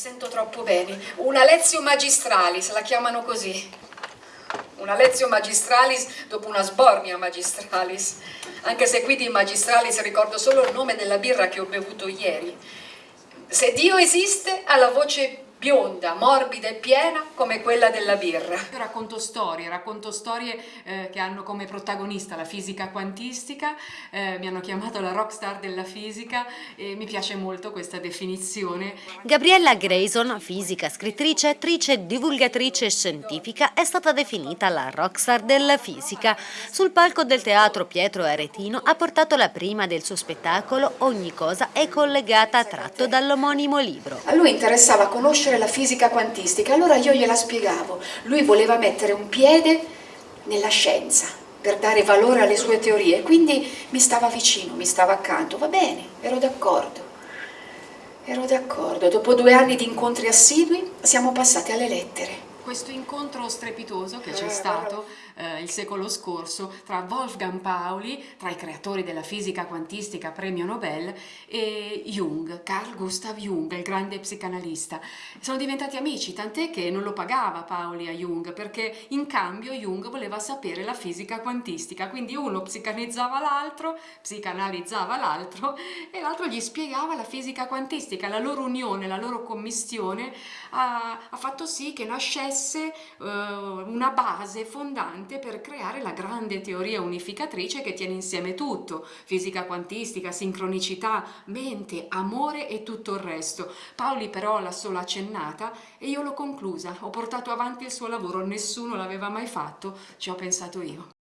sento troppo bene. Una lezio magistralis, la chiamano così. Una lezio magistralis dopo una sbornia magistralis. Anche se qui di magistralis ricordo solo il nome della birra che ho bevuto ieri. Se Dio esiste, ha la voce bionda, morbida e piena come quella della birra. Io racconto storie, racconto storie eh, che hanno come protagonista la fisica quantistica, eh, mi hanno chiamato la rockstar della fisica e mi piace molto questa definizione. Gabriella Grayson, fisica, scrittrice, attrice, divulgatrice e scientifica, è stata definita la rockstar della fisica. Sul palco del teatro Pietro Aretino ha portato la prima del suo spettacolo Ogni cosa è collegata tratto dall'omonimo libro. A lui interessava conoscere conoscere la fisica quantistica, allora io gliela spiegavo. Lui voleva mettere un piede nella scienza per dare valore alle sue teorie, quindi mi stava vicino, mi stava accanto, va bene, ero d'accordo. Ero d'accordo, dopo due anni di incontri assidui siamo passati alle lettere questo incontro strepitoso che c'è stato eh, il secolo scorso tra Wolfgang Pauli, tra i creatori della fisica quantistica premio Nobel, e Jung, Carl Gustav Jung, il grande psicanalista. Sono diventati amici, tant'è che non lo pagava Pauli a Jung, perché in cambio Jung voleva sapere la fisica quantistica, quindi uno psicanalizzava l'altro, psicanalizzava l'altro, e l'altro gli spiegava la fisica quantistica. La loro unione, la loro commistione ha, ha fatto sì che nascesse desse uh, una base fondante per creare la grande teoria unificatrice che tiene insieme tutto, fisica quantistica, sincronicità, mente, amore e tutto il resto. Paoli però l'ha solo accennata e io l'ho conclusa, ho portato avanti il suo lavoro, nessuno l'aveva mai fatto, ci ho pensato io.